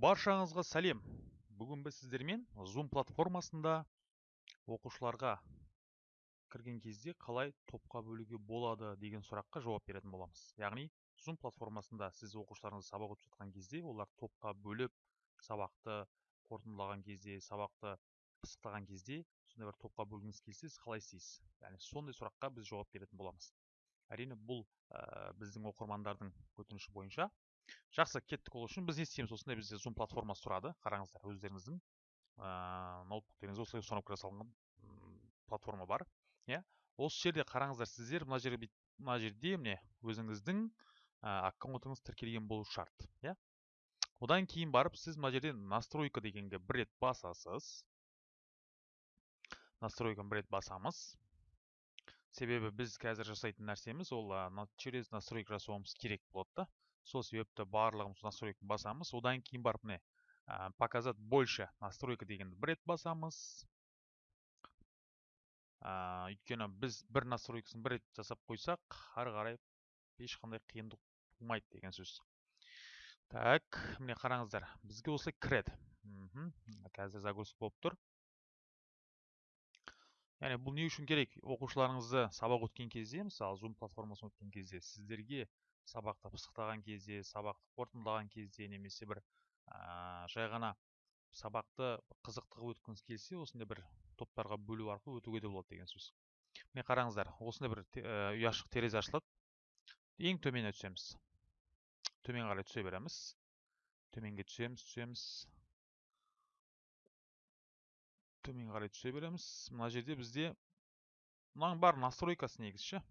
баршаңызға сәлем. Бүгін біз сіздермен zoom платформасында оқушыларға кірген кезде қалай топқа бөлуге болады деген сұраққа жауап беретін боламыз. Яғни zoom платформасында сіз оқушыларыңыз сабақ өтіп жатқан кезде олар топқа бөліп сабақты қорытындылаған кезде сабақты пысықтаған кезде сондай бір топқа бөлгіңіз келсе сіз қалай істейсіз? Яғни сондай сұраққа біз жауап беретін боламыз. Әрине бұл ә, біздің оқырмандардың өтініші бойынша жақсы кеттік ол үшін. Біз не істейміз? осындай бізде зум платформасы тұрады қараңыздар өздеріңіздің ә, ноутбуктеріңізде осылай установка жасалынған платформа бар. Иә? Осы жерде қараңыздар сіздер мына жерде мына жерде міне өзіңіздің аккаунтыңыз тіркелген болу шарт. Иә? Одан кейін барып сіз мына жерде настройка дегенге бір рет басасыз. Настройканы бір рет басамыз. Себебі біз қазір жасайтын нәрсеміз ол через настройка жасауымыз керек болады да. Сол себепті барлығымыз настройканы басамыз. Одан кейін барып міне показать больше настройка дегенді бір рет басамыз. Өйткені біз бір настройкасын бір рет жасап қойсақ ары қарай ешқандай қиындық тумайды деген сөз. Так міне қараңыздар бізге осылай кіреді. Қазір загрузка болып тұр. Яғни бұл не үшін керек? Оқушыларыңызды сабақ өткен кезде мысалы зум платформасын өткен кезде сіздерге сабақты пысықтаған кезде сабақты қорытындылаған кезде немесе бір ә, жай ғана сабақты қызықты қылып өткіңіз келсе осындай бір топтарға бөлу арқылы өтуге де болады деген сөз. Міне қараңыздар осындай бір ә, ұяшық терезе ашылады. Ең төмене түсеміз. Төмен қарай түсе береміз. Төменге түсеміз түсеміз. Төмен қарай түсе береміз. Мына жерде бізде мынаның бәрі настройкасы негізі ше?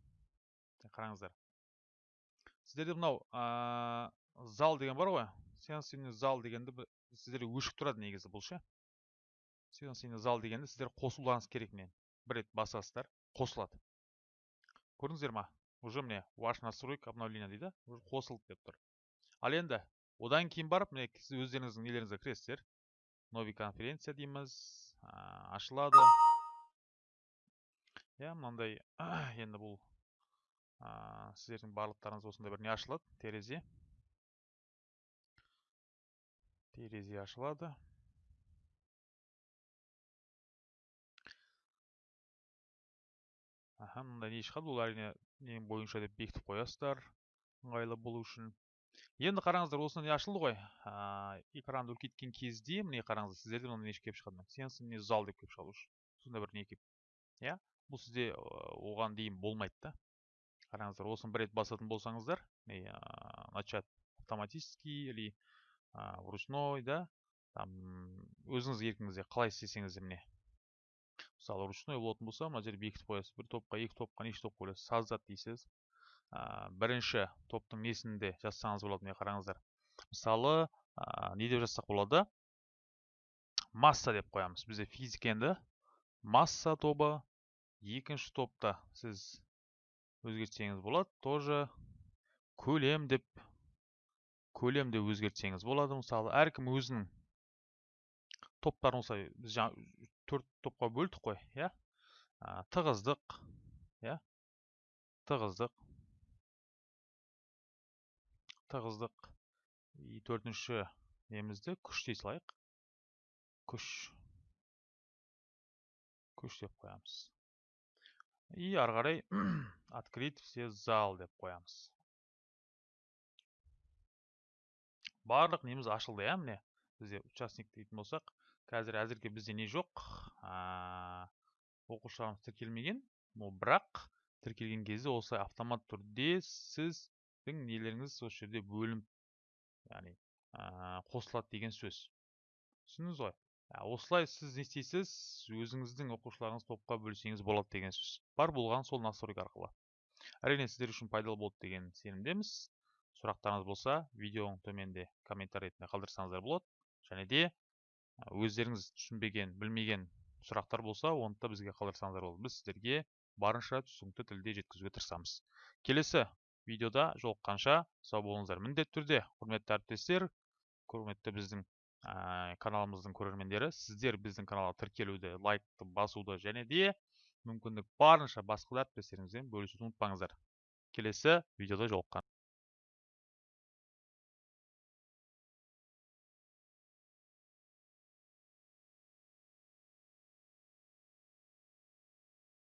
Қараңыздар. Сіздерде мынау зал деген бар ғой. Сеансный зал дегенді сіздерде өшіп тұрады негізі бұл ше. Сеансный зал дегенді сіздер қосуларыңыз керек міне бір рет басасыздар қосылады. Көрдіңіздер ма? Уже міне ваш настройка обновления дейді уже қосылды деп тұр. Ал енді одан кейін барып міне сіз өздеріңіздің нелеріңізге кіресіздер. Новый конференция дейміз ашылады. Иә мынандай енді бұл сіздердің барлықтарыңыз осындай бір не ашылады? Терезе. Терезе ашылады. Аха мындай не шығады? Бұл әрине ненің бойынша деп бекітіп қоясыздар ыңғайлы болу үшін. Енді қараңыздар осыны не ашылды ғой? Экранды үлкейткен кезде міне қараңыздар сіздерде мынандай не келіп шығады сенс не зал деп келіп шығады. Сондай бір не келіп иә? Бұл сізде оған дейін болмайды да. Қараңыздар осыны бір рет басатын болсаңыздар начать автоматически или вручной да там өзіңіз еркіңізде қалай істесеңіз де міне мысалы ручной болатын болса мына жерде бекітіп қоясыз бір топқа екі топқа неше топ қоясыз создать дейсіз бірінші топтың несін де жазсаңыз болады міне қараңыздар мысалы не деп жазсақ болады масса деп қоямыз бізде физика енді масса тобы екінші топта сіз өзгертсеңіз болады тоже көлем деп көлем деп өзгертсеңіз болады мысалы. Әркім өзінің топтарын осылай біз төрт топқа бөлдік қой иә? Тығыздық иә? Тығыздық. Тығыздық. И төртінші немізді күш дей салайық күш. Күш деп қоямыз. И ары қарай открыть все зал деп қоямыз барлық неміз ашылды иә міне бізде участник дейтін болсақ қазір әзірге бізде не жоқ. Оқушыларымыз тіркелмеген. Но бірақ тіркелген кезде осылай автомат түрде сіздің нелеріңіз осы жерде бөлініп яғни қосылады деген сөз. түсіндіңіз ғой? Осылай сіз не істейсіз өзіңіздің оқушыларыңыз топқа бөлсеңіз болады деген сөз. Бар болған сол настройка арқылы. Әрине сіздер үшін пайдалы болды деген сенімдеміз. Сұрақтарыңыз болса видеоның төменде комментарий ретінде қалдырсаңыздар болады. Және де өздеріңіз түсінбеген білмеген сұрақтар болса оны да бізге қалдырсаңыздар болады. Біз сіздерге барынша түсінікті тілде жеткізуге тырысамыз. Келесі видеода жолыққанша сау болыңыздар. Міндетті түрде құрметті әріптестер құрметті біздің каналымыздың көрермендері сіздер біздің каналға тіркелуді лайкты басуды және де мүмкіндік барынша басқа да әріптестеріңізбен бөлісуді ұмытпаңыздар. Келесі видеода жолыққан.